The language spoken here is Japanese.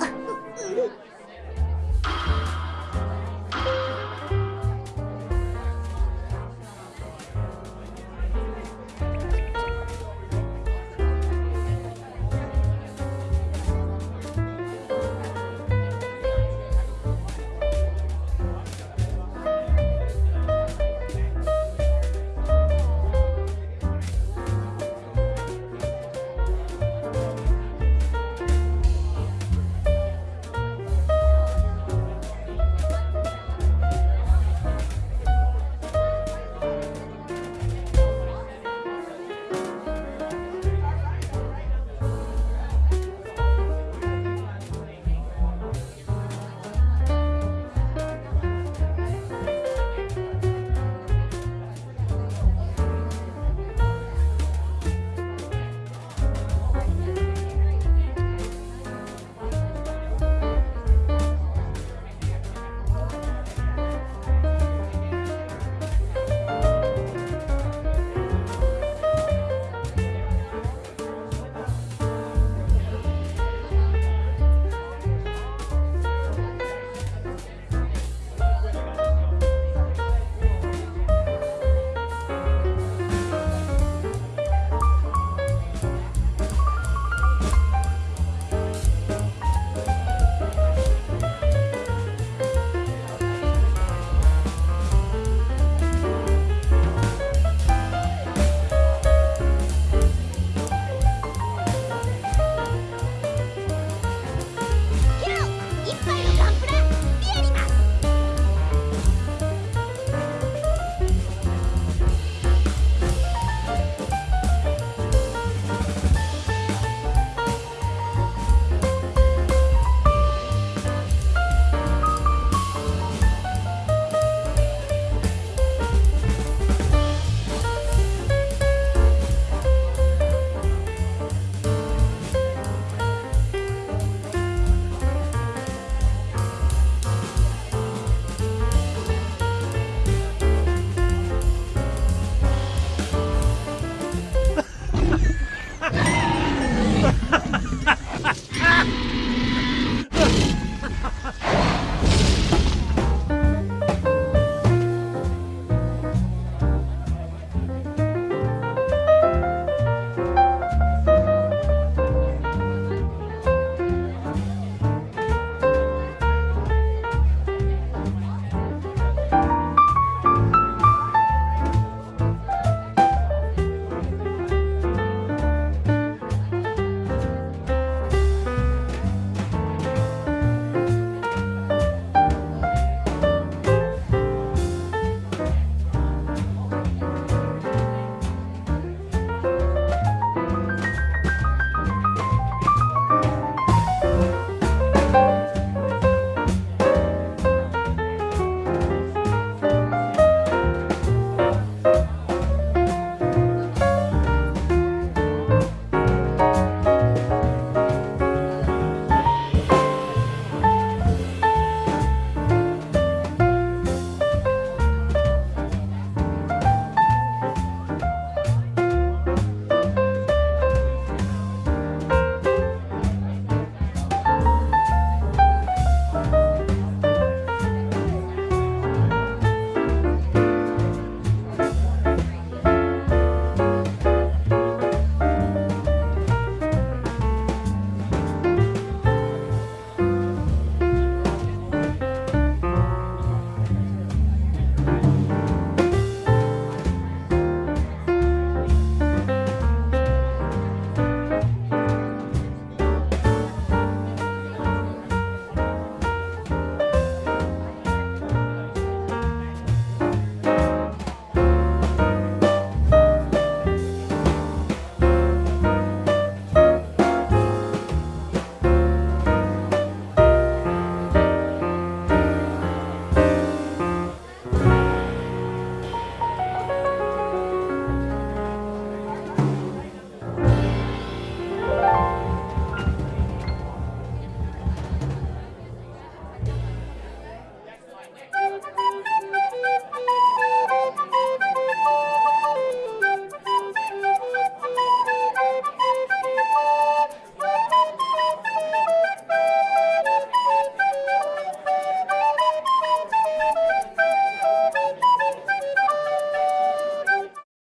あっ